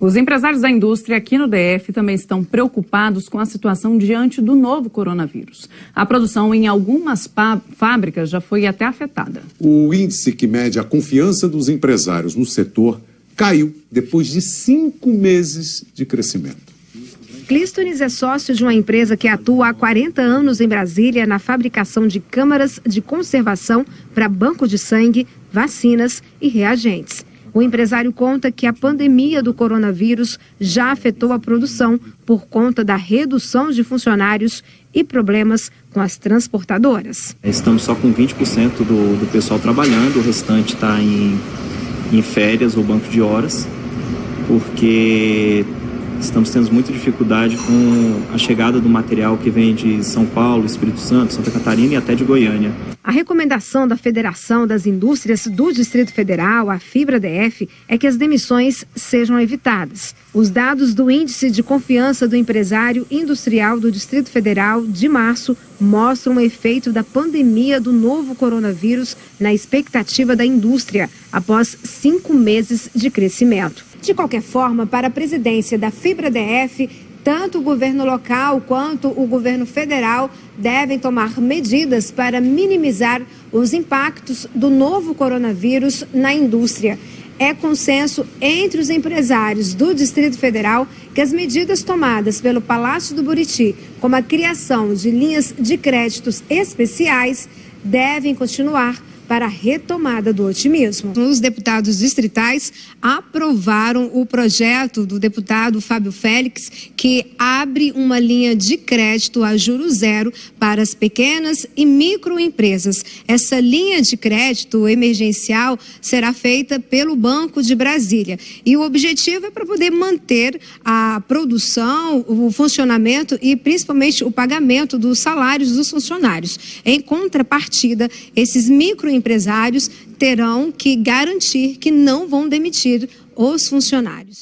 Os empresários da indústria aqui no DF também estão preocupados com a situação diante do novo coronavírus. A produção em algumas fábricas já foi até afetada. O índice que mede a confiança dos empresários no setor caiu depois de cinco meses de crescimento. Clístones é sócio de uma empresa que atua há 40 anos em Brasília na fabricação de câmaras de conservação para banco de sangue, vacinas e reagentes. O empresário conta que a pandemia do coronavírus já afetou a produção por conta da redução de funcionários e problemas com as transportadoras. Estamos só com 20% do, do pessoal trabalhando, o restante está em, em férias ou banco de horas, porque estamos tendo muita dificuldade com a chegada do material que vem de São Paulo, Espírito Santo, Santa Catarina e até de Goiânia. A recomendação da Federação das Indústrias do Distrito Federal, a Fibra DF, é que as demissões sejam evitadas. Os dados do Índice de Confiança do Empresário Industrial do Distrito Federal de março mostram o efeito da pandemia do novo coronavírus na expectativa da indústria após cinco meses de crescimento. De qualquer forma, para a presidência da Fibra DF, tanto o governo local quanto o governo federal devem tomar medidas para minimizar os impactos do novo coronavírus na indústria. É consenso entre os empresários do Distrito Federal que as medidas tomadas pelo Palácio do Buriti, como a criação de linhas de créditos especiais, devem continuar para a retomada do otimismo. Os deputados distritais aprovaram o projeto do deputado Fábio Félix, que abre uma linha de crédito a juro zero para as pequenas e microempresas. Essa linha de crédito emergencial será feita pelo Banco de Brasília. E o objetivo é para poder manter a produção, o funcionamento e principalmente o pagamento dos salários dos funcionários. Em contrapartida, esses microempresas empresários terão que garantir que não vão demitir os funcionários.